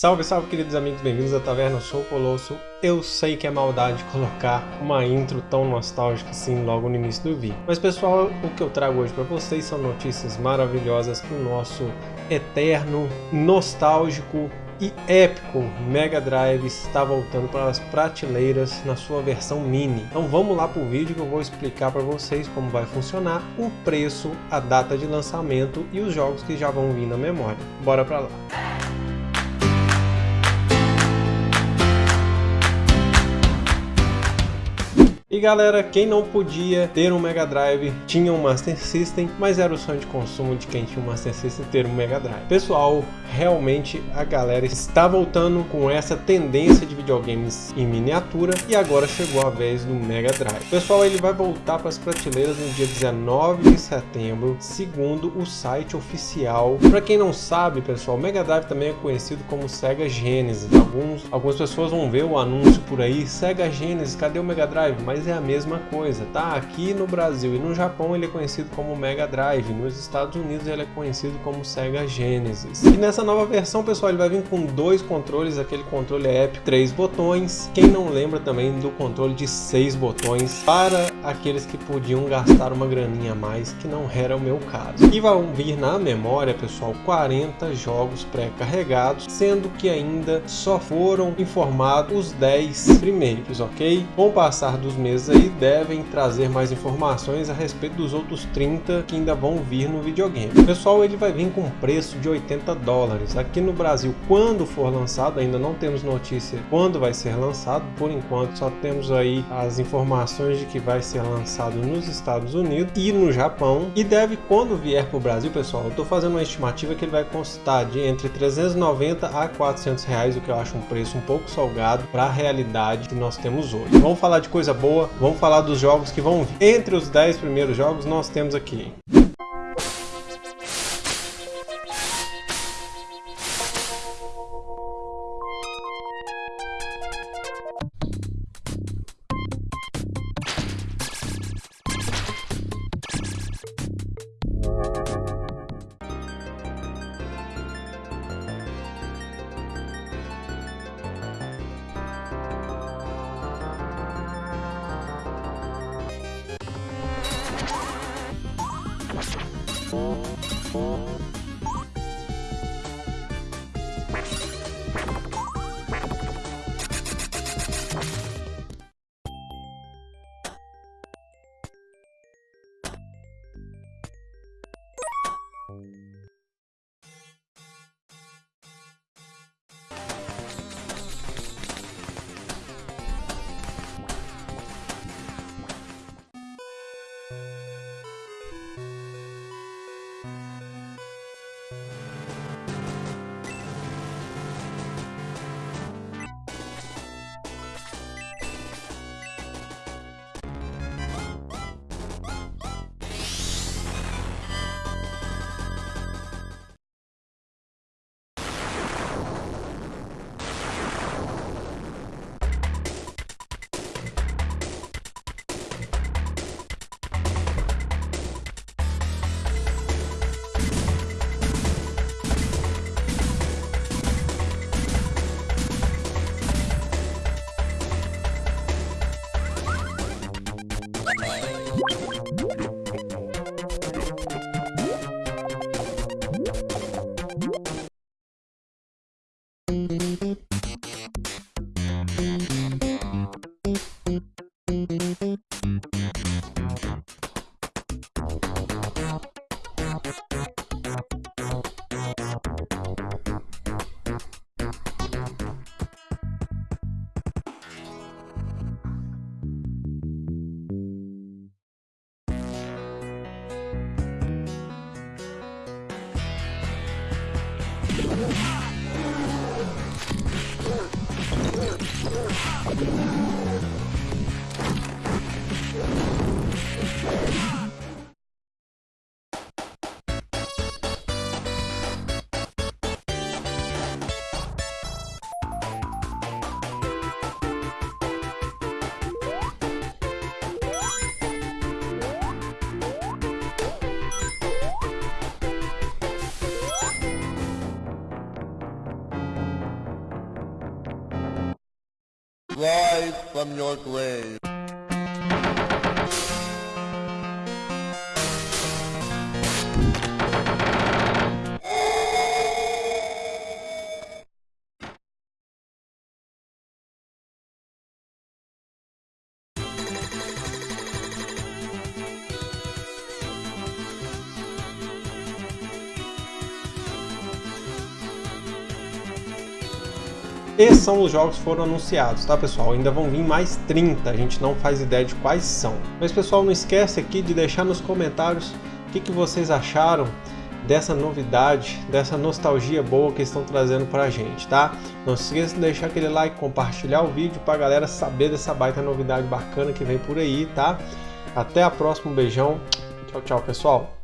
Salve, salve, queridos amigos, bem-vindos à Taverna, sou Colosso. Eu sei que é maldade colocar uma intro tão nostálgica assim logo no início do vídeo. Mas pessoal, o que eu trago hoje para vocês são notícias maravilhosas que o nosso eterno, nostálgico e épico Mega Drive está voltando para as prateleiras na sua versão mini. Então vamos lá para o vídeo que eu vou explicar para vocês como vai funcionar, o preço, a data de lançamento e os jogos que já vão vir na memória. Bora para lá! E galera, quem não podia ter um Mega Drive tinha um Master System, mas era o sonho de consumo de quem tinha um Master System ter um Mega Drive. Pessoal, realmente a galera está voltando com essa tendência de videogames em miniatura e agora chegou a vez do Mega Drive. Pessoal, ele vai voltar para as prateleiras no dia 19 de setembro, segundo o site oficial. Para quem não sabe, pessoal, o Mega Drive também é conhecido como Sega Genesis. Alguns, algumas pessoas vão ver o anúncio por aí, Sega Genesis, cadê o Mega Drive? Mas é a mesma coisa, tá? Aqui no Brasil e no Japão ele é conhecido como Mega Drive, nos Estados Unidos ele é conhecido como Sega Genesis. E nessa nova versão, pessoal, ele vai vir com dois controles, aquele controle é épico, três botões. Quem não lembra também do controle de seis botões para aqueles que podiam gastar uma graninha a mais, que não era o meu caso. E vão vir na memória, pessoal, 40 jogos pré-carregados, sendo que ainda só foram informados os 10 primeiros, ok? Com o passar dos meses aí devem trazer mais informações a respeito dos outros 30 que ainda vão vir no videogame. Pessoal, ele vai vir com um preço de 80 dólares. Aqui no Brasil, quando for lançado, ainda não temos notícia quando vai ser lançado. Por enquanto, só temos aí as informações de que vai ser lançado nos Estados Unidos e no Japão. E deve, quando vier para o Brasil, pessoal, eu estou fazendo uma estimativa que ele vai constar de entre 390 a 400 reais, o que eu acho um preço um pouco salgado para a realidade que nós temos hoje. Vamos falar de coisa boa, vamos falar dos jogos que vão vir. Entre os 10 primeiros jogos, nós temos aqui Four, four. Bye. Oh, my God. Rise from your grave. Esses são os jogos que foram anunciados, tá pessoal? Ainda vão vir mais 30, a gente não faz ideia de quais são. Mas pessoal, não esquece aqui de deixar nos comentários o que, que vocês acharam dessa novidade, dessa nostalgia boa que estão trazendo pra gente, tá? Não se esqueça de deixar aquele like, compartilhar o vídeo pra galera saber dessa baita novidade bacana que vem por aí, tá? Até a próxima, um beijão, tchau, tchau pessoal!